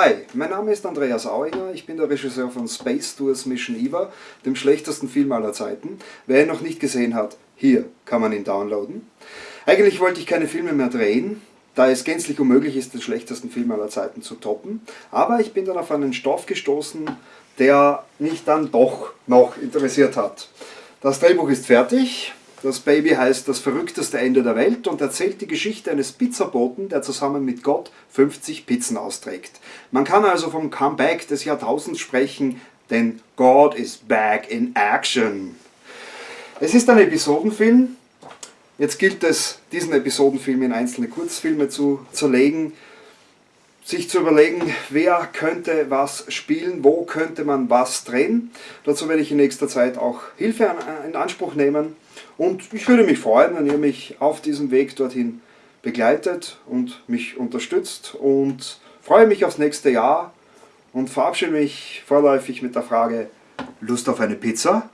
Hi, mein Name ist Andreas Auinger, ich bin der Regisseur von Space Tours Mission Eva, dem schlechtesten Film aller Zeiten. Wer ihn noch nicht gesehen hat, hier kann man ihn downloaden. Eigentlich wollte ich keine Filme mehr drehen, da es gänzlich unmöglich ist, den schlechtesten Film aller Zeiten zu toppen. Aber ich bin dann auf einen Stoff gestoßen, der mich dann doch noch interessiert hat. Das Drehbuch ist fertig, das Baby heißt Das verrückteste Ende der Welt und erzählt die Geschichte eines Pizzaboten, der zusammen mit Gott 50 Pizzen austrägt. Man kann also vom Comeback des Jahrtausends sprechen, denn God is back in action. Es ist ein Episodenfilm. Jetzt gilt es, diesen Episodenfilm in einzelne Kurzfilme zu zerlegen sich zu überlegen, wer könnte was spielen, wo könnte man was drehen. Dazu werde ich in nächster Zeit auch Hilfe in Anspruch nehmen und ich würde mich freuen, wenn ihr mich auf diesem Weg dorthin begleitet und mich unterstützt und freue mich aufs nächste Jahr und verabschiede mich vorläufig mit der Frage, Lust auf eine Pizza?